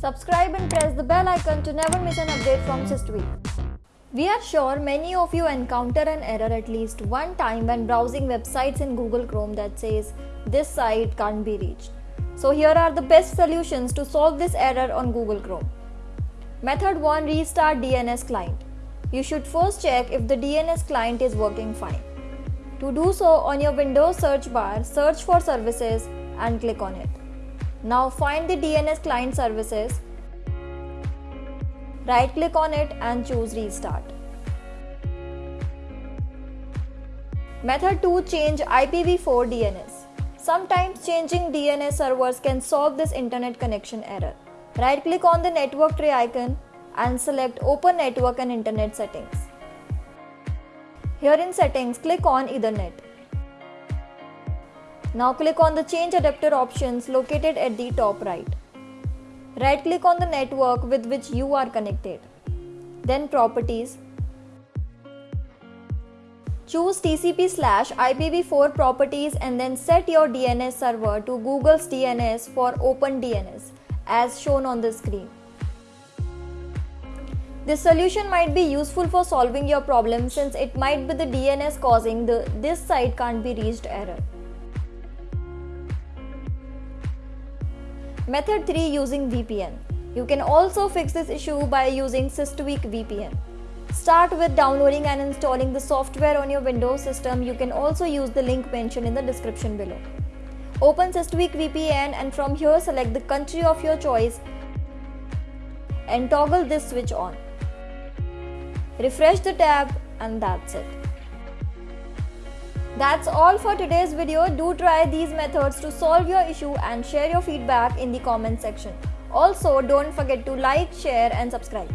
Subscribe and press the bell icon to never miss an update from SysTweak. We are sure many of you encounter an error at least one time when browsing websites in Google Chrome that says this site can't be reached. So here are the best solutions to solve this error on Google Chrome. Method 1 Restart DNS client. You should first check if the DNS client is working fine. To do so on your Windows search bar, search for services and click on it. Now find the DNS client services. Right click on it and choose restart. Method 2 Change IPv4 DNS. Sometimes changing DNS servers can solve this internet connection error. Right click on the network tree icon and select Open Network and Internet Settings. Here in Settings, click on Ethernet. Now click on the Change Adapter options located at the top right. Right click on the network with which you are connected. Then Properties. Choose TCP slash IPv4 properties and then set your DNS server to Google's DNS for OpenDNS as shown on the screen. This solution might be useful for solving your problem since it might be the DNS causing the this site can't be reached error. Method 3 using VPN. You can also fix this issue by using SysTweak VPN. Start with downloading and installing the software on your Windows system. You can also use the link mentioned in the description below. Open SysTweak VPN and from here select the country of your choice and toggle this switch on. Refresh the tab and that's it. That's all for today's video. Do try these methods to solve your issue and share your feedback in the comment section. Also, don't forget to like, share and subscribe.